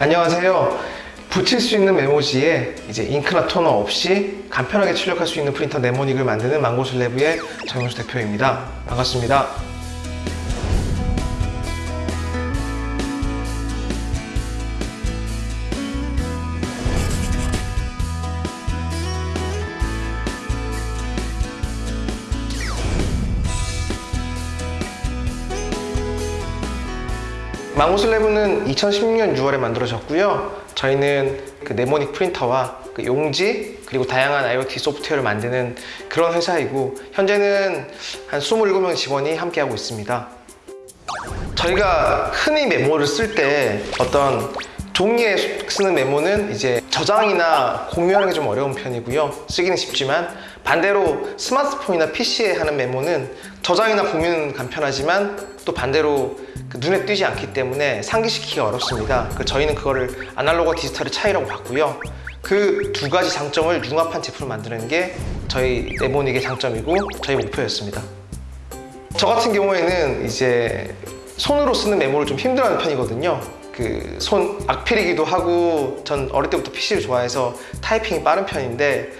안녕하세요. 붙일 수 있는 메모지에 이제 잉크나 토너 없이 간편하게 출력할 수 있는 프린터 네모닉을 만드는 망고슬래브의 정영수 대표입니다. 반갑습니다. 망고슬래브는 2016년 6월에 만들어졌고요. 저희는 그 네모닉 프린터와 그 용지 그리고 다양한 IoT 소프트웨어를 만드는 그런 회사이고 현재는 한 27명 직원이 함께하고 있습니다. 저희가 흔히 메모를 쓸 때 어떤 종이에 쓰는 메모는 이제 저장이나 공유하는 게 좀 어려운 편이고요. 쓰기는 쉽지만 반대로 스마트폰이나 PC에 하는 메모는 저장이나 공유는 간편하지만 또 반대로 그 눈에 띄지 않기 때문에 상기시키기가 어렵습니다. 그 저희는 그거를 아날로그와 디지털의 차이라고 봤고요. 그 두 가지 장점을 융합한 제품을 만드는 게 저희 네모닉의 장점이고 저희 목표였습니다. 저 같은 경우에는 이제 손으로 쓰는 메모를 좀 힘들어하는 편이거든요. 그 손 악필이기도 하고 전 어릴 때부터 PC를 좋아해서 타이핑이 빠른 편인데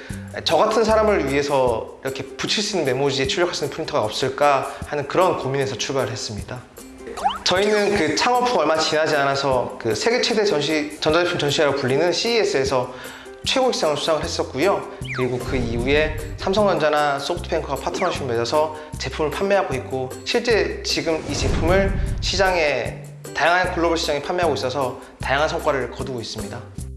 저 같은 사람을 위해서 이렇게 붙일 수 있는 메모지에 출력할 수 있는 프린터가 없을까 하는 그런 고민에서 출발을 했습니다. 저희는 그 창업 후 얼마 지나지 않아서 그 세계 최대 전시 전자제품 전시회라고 불리는 CES에서 최고 시상을 수상을 했었고요. 그리고 그 이후에 삼성전자나 소프트뱅크와 파트너십을 맺어서 제품을 판매하고 있고 실제 지금 이 제품을 시장에 다양한 글로벌 시장에 판매하고 있어서 다양한 성과를 거두고 있습니다.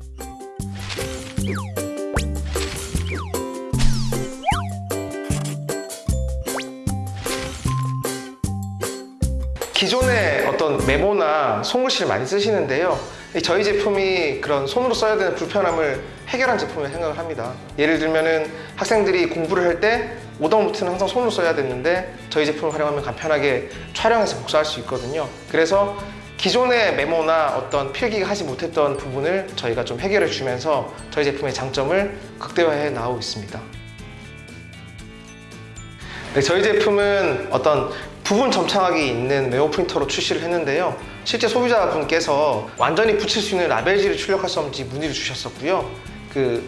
기존의 어떤 메모나 손글씨를 많이 쓰시는데요. 이 저희 제품이 그런 손으로 써야 되는 불편함을 해결한 제품이라고 생각을 합니다. 예를 들면은 학생들이 공부를 할 때 오더노트는 항상 손으로 써야 됐는데 저희 제품을 활용하면 간편하게 촬영해서 복사할 수 있거든요. 그래서 기존의 메모나 어떤 필기가 하지 못했던 부분을 저희가 좀 해결해 주면서 저희 제품의 장점을 극대화해 나오고 있습니다. 네, 저희 제품은 어떤 부분 점착력이 있는 메모 프린터로 출시를 했는데요. 실제 소비자분께서 완전히 붙일 수 있는 라벨지를 출력할 수 없는지 문의를 주셨었고요. 그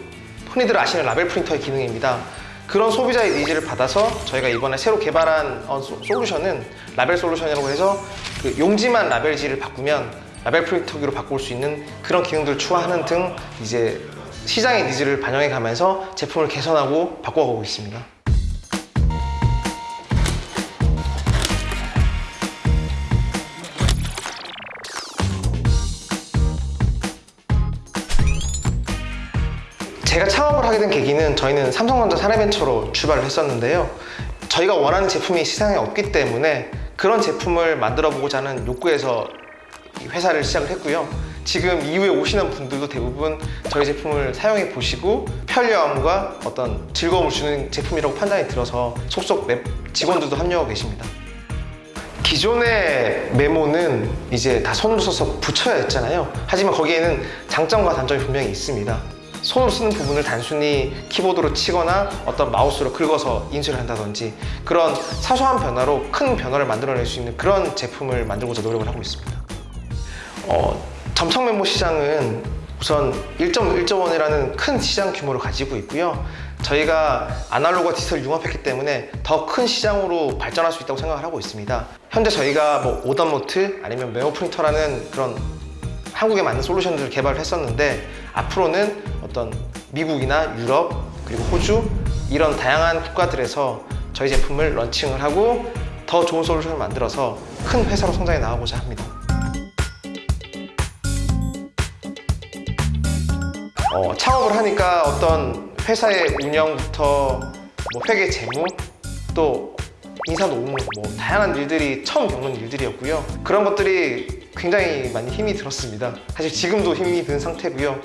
흔히들 아시는 라벨 프린터의 기능입니다. 그런 소비자의 needs를 받아서 저희가 이번에 새로 개발한 어, 소- 솔루션은 라벨 솔루션이라고 해서 그 용지만 라벨지를 바꾸면 라벨 프린터기로 바꿀 수 있는 그런 기능들을 추가하는 등 이제 시장의 needs를 반영해 가면서 제품을 개선하고 바꿔가고 있습니다. 제가 창업을 하게 된 계기는 저희는 삼성전자 사내벤처로 출발을 했었는데요. 저희가 원하는 제품이 시장에 없기 때문에 그런 제품을 만들어 보고자 하는 욕구에서 이 회사를 시작을 했고요. 지금 이후에 오시는 분들도 대부분 저희 제품을 사용해 보시고 편리함과 어떤 즐거움을 주는 제품이라고 판단이 들어서 속속 맵 직원들도 합류하고 계십니다. 기존의 메모는 이제 다 손으로 써서 붙여야 했잖아요. 하지만 거기에는 장점과 단점이 분명히 있습니다. 손으로 쓰는 부분을 단순히 키보드로 치거나 어떤 마우스로 긁어서 인쇄를 한다든지 그런 사소한 변화로 큰 변화를 만들어낼 수 있는 그런 제품을 만들고자 노력을 하고 있습니다. 어, 점착 메모 시장은 우선 1.1조 원이라는 큰 시장 규모를 가지고 있고요. 저희가 아날로그와 디지털 융합했기 때문에 더 큰 시장으로 발전할 수 있다고 생각을 하고 있습니다. 현재 저희가 뭐 오더노트 아니면 메모 프린터라는 그런 한국에 맞는 솔루션들을 개발을 했었는데 앞으로는 어떤 미국이나 유럽 그리고 호주 이런 다양한 국가들에서 저희 제품을 런칭을 하고 더 좋은 솔루션을 만들어서 큰 회사로 성장해 나가고자 합니다. 어, 창업을 하니까 어떤 회사의 운영부터 뭐 회계 재무 또 인사 노무 뭐 다양한 일들이 처음 겪는 일들이었고요. 그런 것들이 굉장히 많이 힘이 들었습니다. 사실 지금도 힘이 든 상태고요.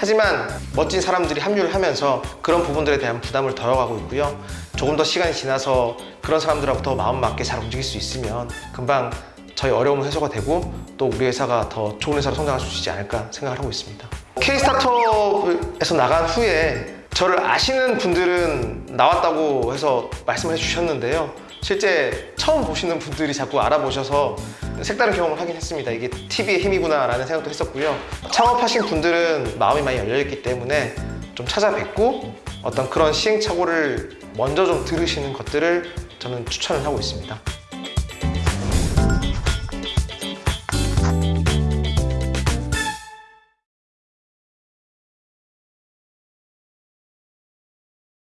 하지만 멋진 사람들이 합류를 하면서 그런 부분들에 대한 부담을 덜어가고 있고요. 조금 더 시간이 지나서 그런 사람들하고 더 마음 맞게 잘 움직일 수 있으면 금방 저희 어려움은 해소가 되고 또 우리 회사가 더 좋은 회사로 성장할 수 있지 않을까 생각을 하고 있습니다. K스타트업에서 나간 후에 저를 아시는 분들은 나왔다고 해서 말씀을 해주셨는데요. 실제 처음 보시는 분들이 자꾸 알아보셔서 색다른 경험을 하긴 했습니다. 이게 TV의 힘이구나 라는 생각도 했었고요. 창업하신 분들은 마음이 많이 열려있기 때문에 좀 찾아뵙고 어떤 그런 시행착오를 먼저 좀 들으시는 것들을 저는 추천을 하고 있습니다.